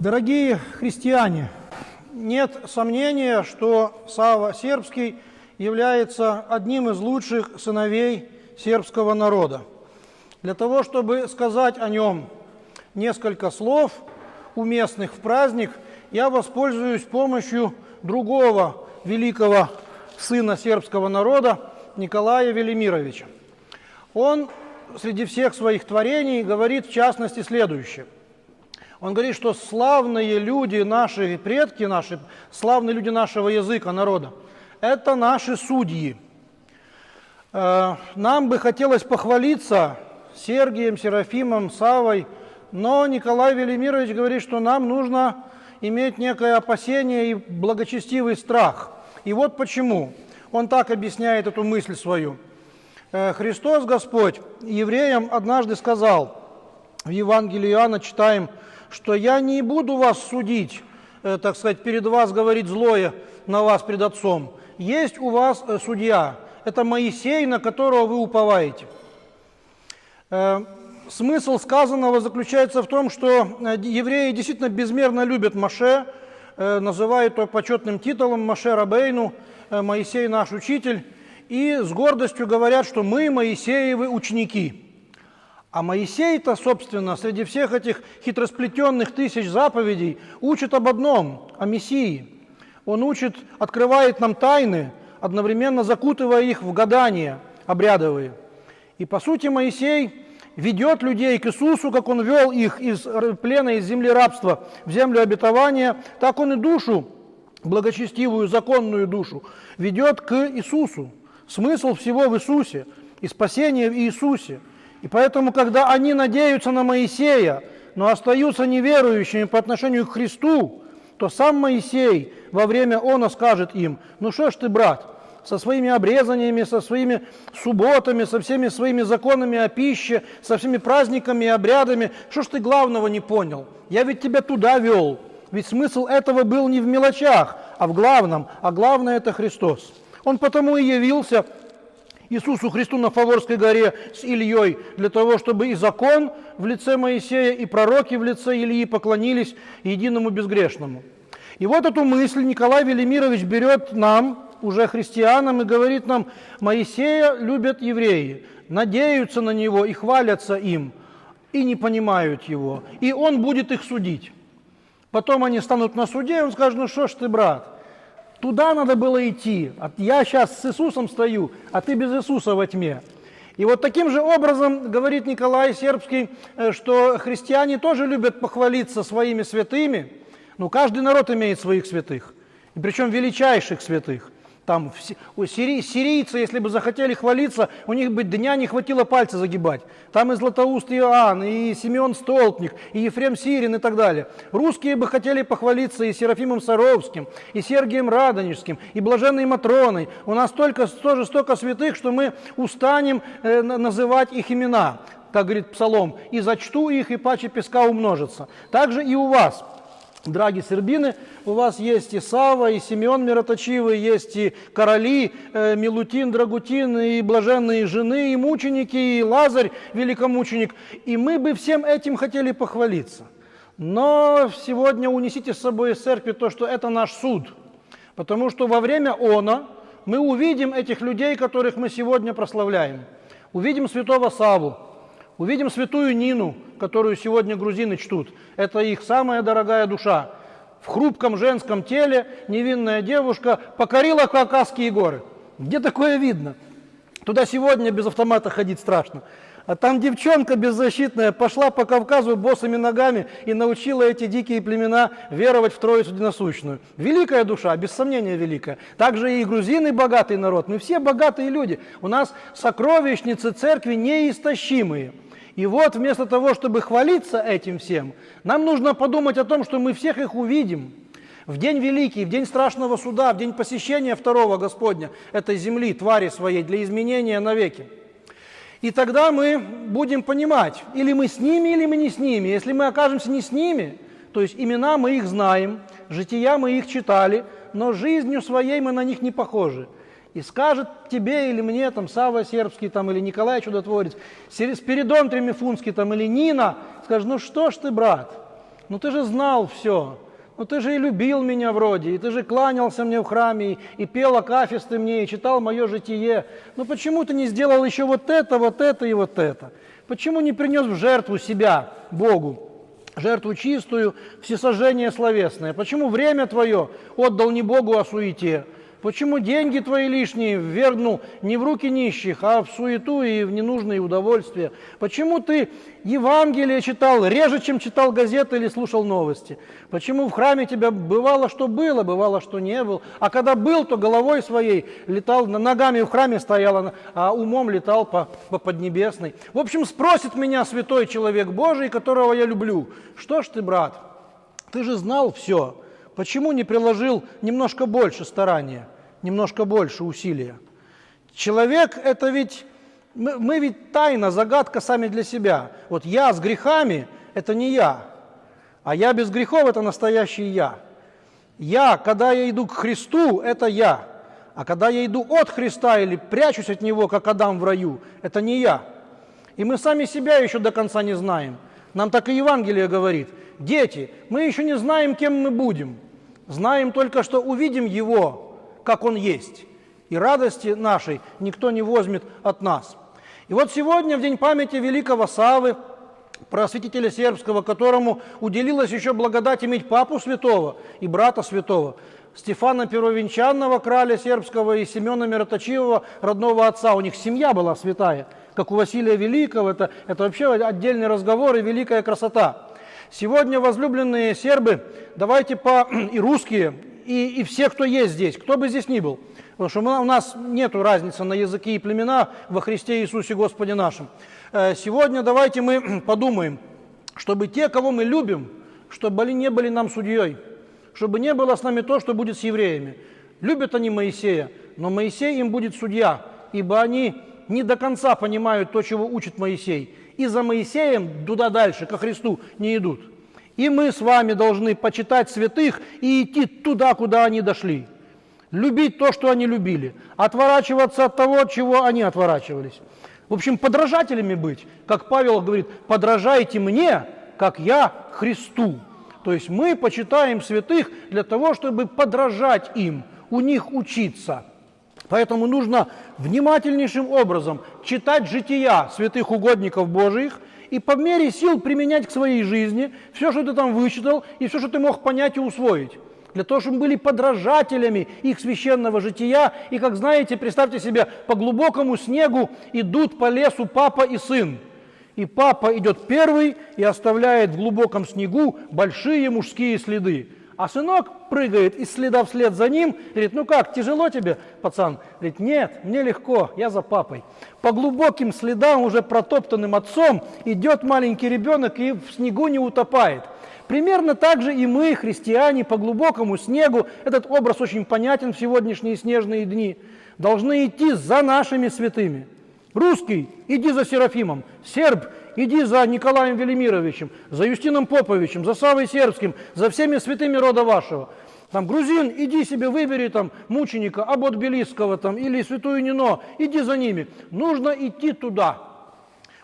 Дорогие христиане, нет сомнения, что Сава Сербский является одним из лучших сыновей сербского народа. Для того, чтобы сказать о нем несколько слов, уместных в праздник, я воспользуюсь помощью другого великого сына сербского народа Николая Велимировича. Он среди всех своих творений говорит в частности следующее – он говорит, что славные люди, наши предки наши, славные люди нашего языка, народа, это наши судьи. Э, нам бы хотелось похвалиться Сергием, Серафимом, Савой, но Николай Велимирович говорит, что нам нужно иметь некое опасение и благочестивый страх. И вот почему. Он так объясняет эту мысль свою. Э, Христос Господь евреям однажды сказал, в Евангелии Иоанна читаем, что я не буду вас судить, э, так сказать, перед вас говорить злое на вас пред Отцом. Есть у вас э, судья, это Моисей, на которого вы уповаете. Э, смысл сказанного заключается в том, что евреи действительно безмерно любят Маше, называют его почетным титулом Маше Рабейну, Моисей наш учитель, и с гордостью говорят, что мы Моисеевы ученики – а Моисей-то, собственно, среди всех этих хитросплетенных тысяч заповедей учит об одном, о Мессии. Он учит, открывает нам тайны, одновременно закутывая их в гадания обрядовые. И по сути Моисей ведет людей к Иисусу, как он вел их из плена, из земли рабства в землю обетования, так он и душу, благочестивую, законную душу, ведет к Иисусу. Смысл всего в Иисусе и спасение в Иисусе – и поэтому, когда они надеются на Моисея, но остаются неверующими по отношению к Христу, то сам Моисей во время она скажет им, ну что ж ты, брат, со своими обрезаниями, со своими субботами, со всеми своими законами о пище, со всеми праздниками и обрядами, что ж ты главного не понял? Я ведь тебя туда вел. Ведь смысл этого был не в мелочах, а в главном, а главное это Христос. Он потому и явился Иисусу Христу на Фаворской горе с Ильей, для того, чтобы и закон в лице Моисея, и пророки в лице Ильи поклонились единому безгрешному. И вот эту мысль Николай Велимирович берет нам, уже христианам, и говорит нам, Моисея любят евреи, надеются на него и хвалятся им, и не понимают его, и он будет их судить. Потом они станут на суде, и он скажет, ну что ж ты, брат, Туда надо было идти. Я сейчас с Иисусом стою, а ты без Иисуса во тьме. И вот таким же образом говорит Николай Сербский, э, что христиане тоже любят похвалиться своими святыми. Ну, каждый народ имеет своих святых, и причем величайших святых. Там у сири, сирийцы, если бы захотели хвалиться, у них бы дня не хватило пальца загибать. Там и Златоуст Иоанн, и Симеон Столпник, и Ефрем Сирин и так далее. Русские бы хотели похвалиться и Серафимом Саровским, и Сергием Радонежским, и Блаженной Матроной. У нас только, тоже столько святых, что мы устанем э, называть их имена, как говорит Псалом, «И зачту их, и паче песка умножится». Также и у вас – Драги сербины, у вас есть и Сава, и Симеон Мироточивый, есть и короли, э, Милутин, Драгутин, и блаженные жены, и мученики, и Лазарь, великомученик. И мы бы всем этим хотели похвалиться. Но сегодня унесите с собой из церкви то, что это наш суд. Потому что во время она мы увидим этих людей, которых мы сегодня прославляем. Увидим святого Саву, Увидим святую Нину, которую сегодня грузины чтут. Это их самая дорогая душа. В хрупком женском теле невинная девушка покорила Кавказские горы. Где такое видно? Туда сегодня без автомата ходить страшно. А там девчонка беззащитная пошла по Кавказу босыми ногами и научила эти дикие племена веровать в Троицу Диносущную. Великая душа, без сомнения великая. Также и грузины богатый народ. Мы все богатые люди. У нас сокровищницы церкви неистощимые. И вот вместо того, чтобы хвалиться этим всем, нам нужно подумать о том, что мы всех их увидим. В день великий, в день страшного суда, в день посещения второго Господня, этой земли, твари своей, для изменения навеки. И тогда мы будем понимать, или мы с ними, или мы не с ними. Если мы окажемся не с ними, то есть имена мы их знаем, жития мы их читали, но жизнью своей мы на них не похожи и скажет тебе или мне, там, Сава Сербский, там, или Николай Чудотворец, Спиридон Тремифунский, там, или Нина, скажет, ну что ж ты, брат, ну ты же знал все, ну ты же и любил меня вроде, и ты же кланялся мне в храме, и, и пел акафисты мне, и читал мое житие. Ну почему ты не сделал еще вот это, вот это и вот это? Почему не принес в жертву себя Богу? жертву чистую, всесожжение словесное. Почему время твое отдал не Богу, а суете? Почему деньги твои лишние ввергнул не в руки нищих, а в суету и в ненужные удовольствия? Почему ты Евангелие читал реже, чем читал газеты или слушал новости? Почему в храме тебя бывало, что было, бывало, что не был? А когда был, то головой своей летал, ногами в храме стоял, а умом летал по, по Поднебесной. В общем, спросит меня святой человек Божий, которого я люблю, что ж ты, брат, ты же знал все, Почему не приложил немножко больше старания, немножко больше усилия? Человек – это ведь, мы, мы ведь тайна, загадка сами для себя. Вот я с грехами – это не я, а я без грехов – это настоящий я. Я, когда я иду к Христу, это я. А когда я иду от Христа или прячусь от Него, как Адам в раю, это не я. И мы сами себя еще до конца не знаем. Нам так и Евангелие говорит. Дети, мы еще не знаем, кем мы будем – Знаем только, что увидим Его, как Он есть, и радости нашей никто не возьмет от нас. И вот сегодня, в день памяти великого Савы, просветителя сербского, которому уделилось еще благодать иметь папу святого и брата святого, Стефана Первовенчанного, краля сербского, и Семена Мироточивого, родного отца. У них семья была святая, как у Василия Великого. Это, это вообще отдельный разговор и великая красота. Сегодня, возлюбленные сербы, давайте по и русские, и, и все, кто есть здесь, кто бы здесь ни был, потому что мы, у нас нет разницы на языки и племена во Христе Иисусе Господе нашем. Э, сегодня давайте мы подумаем, чтобы те, кого мы любим, чтобы они не были нам судьей, чтобы не было с нами то, что будет с евреями. Любят они Моисея, но Моисей им будет судья, ибо они не до конца понимают то, чего учит Моисей и за Моисеем туда дальше, ко Христу, не идут. И мы с вами должны почитать святых и идти туда, куда они дошли. Любить то, что они любили. Отворачиваться от того, от чего они отворачивались. В общем, подражателями быть. Как Павел говорит, подражайте мне, как я Христу. То есть мы почитаем святых для того, чтобы подражать им, у них учиться – Поэтому нужно внимательнейшим образом читать жития святых угодников Божиих и по мере сил применять к своей жизни все, что ты там вычитал, и все, что ты мог понять и усвоить. Для того, чтобы мы были подражателями их священного жития. И, как знаете, представьте себе, по глубокому снегу идут по лесу папа и сын. И папа идет первый и оставляет в глубоком снегу большие мужские следы. А сынок прыгает из следа вслед за ним, говорит, ну как, тяжело тебе, пацан? Говорит, нет, мне легко, я за папой. По глубоким следам, уже протоптанным отцом, идет маленький ребенок и в снегу не утопает. Примерно так же и мы, христиане, по глубокому снегу, этот образ очень понятен в сегодняшние снежные дни, должны идти за нашими святыми. Русский, иди за Серафимом. Серб, иди за Николаем Велимировичем, за Юстином Поповичем, за Савой Сербским, за всеми святыми рода вашего. Там, грузин, иди себе выбери там мученика Абот Белиского там, или святую Нино, иди за ними. Нужно идти туда.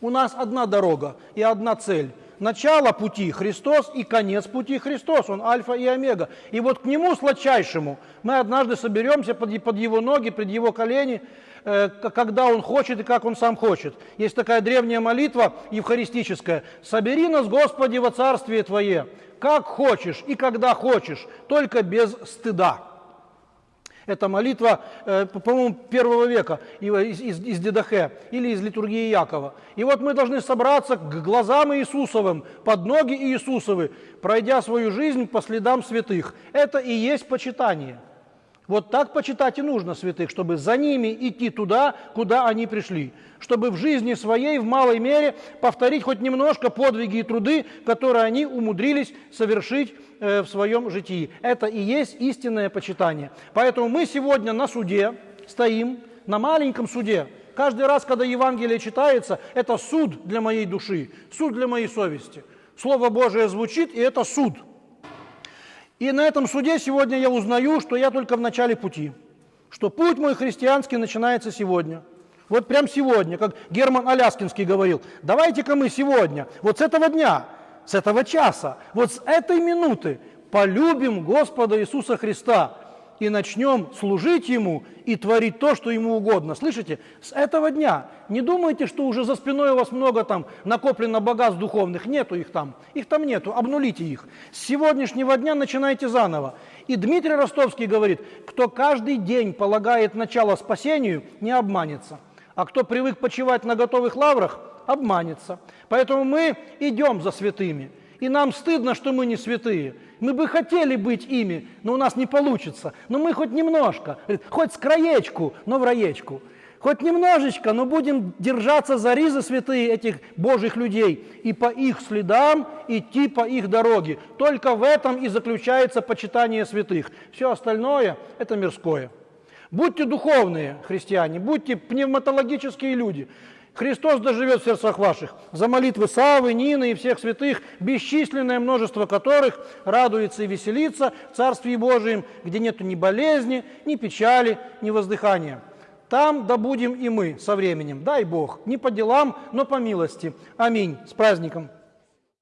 У нас одна дорога и одна цель. Начало пути Христос и конец пути Христос. Он альфа и омега. И вот к Нему сладчайшему мы однажды соберемся под, под Его ноги, под Его колени, когда он хочет и как он сам хочет. Есть такая древняя молитва евхаристическая. «Собери нас, Господи, во Царствие Твое, как хочешь и когда хочешь, только без стыда». Это молитва, э, по-моему, первого века из, из Дедахе или из литургии Якова. И вот мы должны собраться к глазам Иисусовым, под ноги Иисусовы, пройдя свою жизнь по следам святых. Это и есть почитание – вот так почитать и нужно святых, чтобы за ними идти туда, куда они пришли, чтобы в жизни своей в малой мере повторить хоть немножко подвиги и труды, которые они умудрились совершить э, в своем житии. Это и есть истинное почитание. Поэтому мы сегодня на суде стоим, на маленьком суде. Каждый раз, когда Евангелие читается, это суд для моей души, суд для моей совести. Слово Божие звучит, и это суд – и на этом суде сегодня я узнаю, что я только в начале пути, что путь мой христианский начинается сегодня. Вот прям сегодня, как Герман Аляскинский говорил, давайте-ка мы сегодня, вот с этого дня, с этого часа, вот с этой минуты полюбим Господа Иисуса Христа и начнем служить Ему и творить то, что Ему угодно. Слышите? С этого дня. Не думайте, что уже за спиной у вас много там накоплено богатств духовных. Нету их там. Их там нету. Обнулите их. С сегодняшнего дня начинайте заново. И Дмитрий Ростовский говорит, кто каждый день полагает начало спасению, не обманется. А кто привык почивать на готовых лаврах, обманется. Поэтому мы идем за святыми. И нам стыдно, что мы не святые. Мы бы хотели быть ими, но у нас не получится. Но мы хоть немножко, хоть с краечку, но в раечку. Хоть немножечко, но будем держаться за ризы святые этих Божьих людей и по их следам идти по их дороге. Только в этом и заключается почитание святых. Все остальное – это мирское. Будьте духовные христиане, будьте пневматологические люди. Христос доживет в сердцах ваших. За молитвы Савы, Нины и всех святых, бесчисленное множество которых радуется и веселится в Царстве Божием, где нет ни болезни, ни печали, ни воздыхания. Там да будем и мы со временем. Дай Бог. Не по делам, но по милости. Аминь. С праздником.